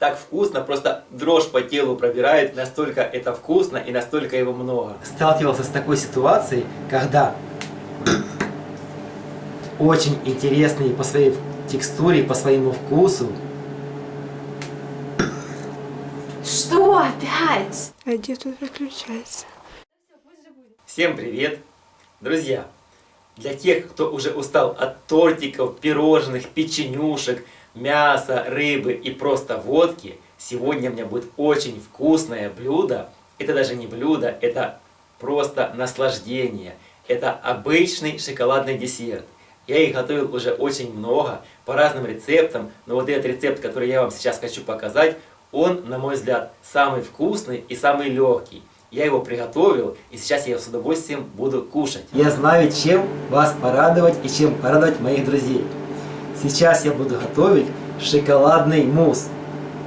Так вкусно, просто дрожь по телу пробирает, настолько это вкусно и настолько его много. Сталкивался с такой ситуацией, когда очень интересный по своей текстуре, по своему вкусу. Что опять? А где тут выключается? Всем привет! Друзья, для тех, кто уже устал от тортиков, пирожных, печенюшек, мяса, рыбы и просто водки, сегодня у меня будет очень вкусное блюдо. Это даже не блюдо, это просто наслаждение. Это обычный шоколадный десерт. Я их готовил уже очень много, по разным рецептам, но вот этот рецепт, который я вам сейчас хочу показать, он, на мой взгляд, самый вкусный и самый легкий. Я его приготовил, и сейчас я с удовольствием буду кушать. Я знаю, чем вас порадовать и чем порадовать моих друзей. Сейчас я буду готовить шоколадный мусс.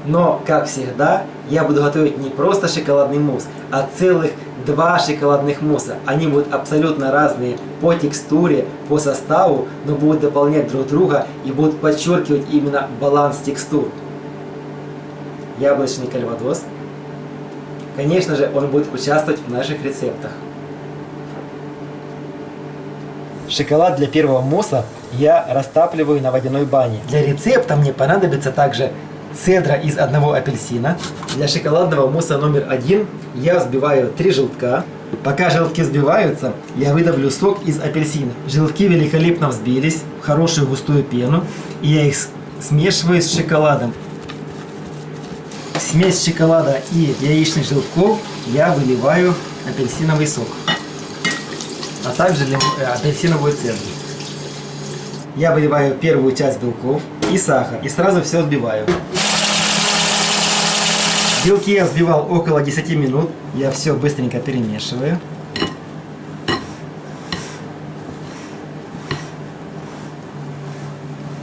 Но, как всегда, я буду готовить не просто шоколадный мусс, а целых два шоколадных мусса. Они будут абсолютно разные по текстуре, по составу, но будут дополнять друг друга и будут подчеркивать именно баланс текстур. Яблочный кальвадос. Конечно же, он будет участвовать в наших рецептах. Шоколад для первого мусса я растапливаю на водяной бане. Для рецепта мне понадобится также цедра из одного апельсина. Для шоколадного мусса номер один я взбиваю три желтка. Пока желтки взбиваются, я выдавлю сок из апельсина. Желтки великолепно взбились в хорошую густую пену. И я их смешиваю с шоколадом. Смесь шоколада и яичных желтков я выливаю апельсиновый сок. А также апельсиновую цедру. Я выливаю первую часть белков и сахар. И сразу все взбиваю. Белки я взбивал около 10 минут. Я все быстренько перемешиваю.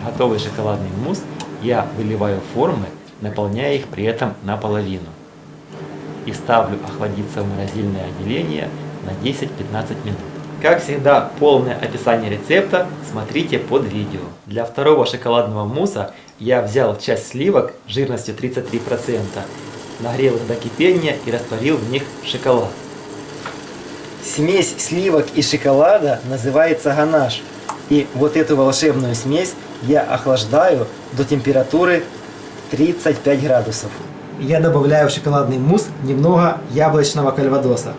Готовый шоколадный мусс я выливаю формы, наполняя их при этом наполовину. И ставлю охладиться в морозильное отделение на 10-15 минут. Как всегда, полное описание рецепта смотрите под видео. Для второго шоколадного мусса я взял часть сливок жирностью 33%, нагрел их до кипения и растворил в них шоколад. Смесь сливок и шоколада называется ганаш. И вот эту волшебную смесь я охлаждаю до температуры 35 градусов. Я добавляю в шоколадный мусс немного яблочного кальвадоса.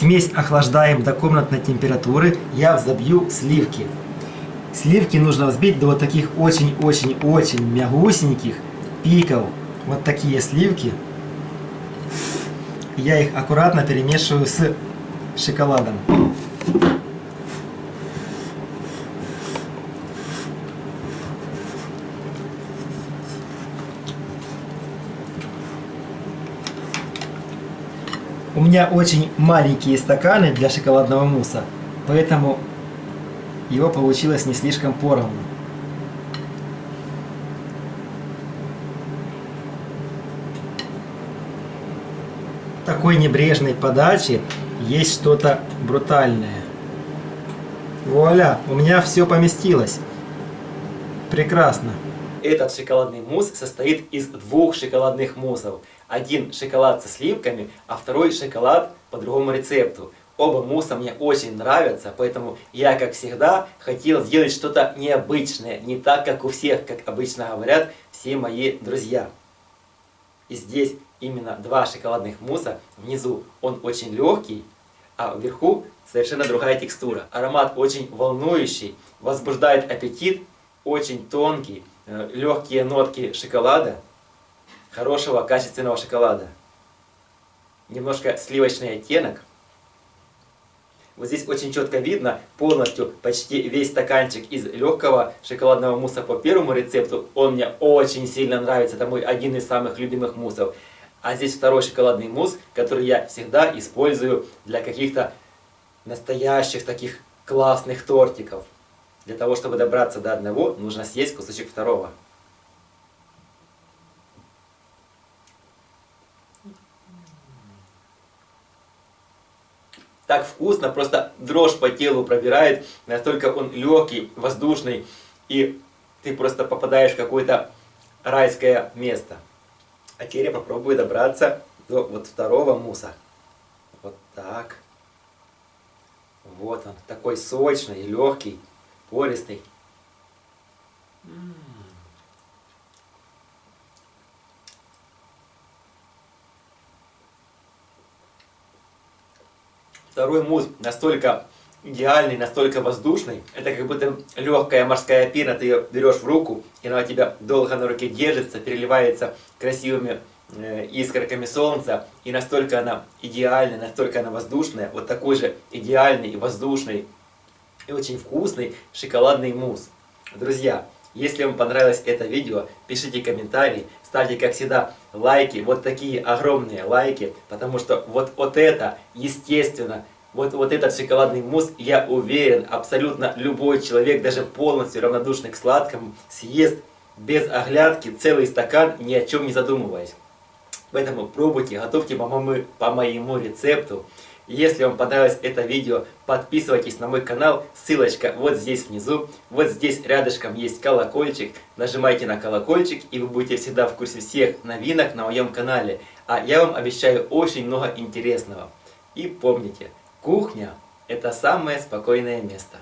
Смесь охлаждаем до комнатной температуры. Я взобью сливки. Сливки нужно взбить до вот таких очень-очень-очень мягусеньких пиков. Вот такие сливки. Я их аккуратно перемешиваю с шоколадом. У меня очень маленькие стаканы для шоколадного мусса, поэтому его получилось не слишком поровну. такой небрежной подачи есть что-то брутальное. Вуаля, у меня все поместилось. Прекрасно. Этот шоколадный мусс состоит из двух шоколадных муссов. Один шоколад со сливками, а второй шоколад по другому рецепту. Оба мусса мне очень нравятся, поэтому я, как всегда, хотел сделать что-то необычное, не так, как у всех, как обычно говорят все мои друзья. И здесь именно два шоколадных мусса. Внизу он очень легкий, а вверху совершенно другая текстура. Аромат очень волнующий, возбуждает аппетит, очень тонкий, э, легкие нотки шоколада, хорошего качественного шоколада. Немножко сливочный оттенок. Вот здесь очень четко видно полностью почти весь стаканчик из легкого шоколадного мусса по первому рецепту. Он мне очень сильно нравится, это мой один из самых любимых муссов. А здесь второй шоколадный мусс, который я всегда использую для каких-то настоящих таких классных тортиков. Для того, чтобы добраться до одного, нужно съесть кусочек второго. Так вкусно, просто дрожь по телу пробирает, настолько он легкий, воздушный, и ты просто попадаешь в какой-то райское место. А теперь я попробую добраться до вот второго муса. Вот так. Вот он, такой сочный, легкий, пористый. М. Второй мус настолько идеальный, настолько воздушный. Это как будто легкая морская пена, ты ее берешь в руку, и она у тебя долго на руке держится, переливается красивыми э, искорками солнца. И настолько она идеальная, настолько она воздушная. Вот такой же идеальный и воздушный и очень вкусный шоколадный мусс. Друзья, если вам понравилось это видео, пишите комментарии, ставьте, как всегда, лайки, вот такие огромные лайки, потому что вот, вот это, естественно, вот, вот этот шоколадный мусс, я уверен, абсолютно любой человек, даже полностью равнодушный к сладкому, съест без оглядки целый стакан, ни о чем не задумываясь. Поэтому пробуйте, готовьте по моему, по моему рецепту. Если вам понравилось это видео, подписывайтесь на мой канал, ссылочка вот здесь внизу, вот здесь рядышком есть колокольчик, нажимайте на колокольчик и вы будете всегда в курсе всех новинок на моем канале. А я вам обещаю очень много интересного. И помните, кухня – это самое спокойное место.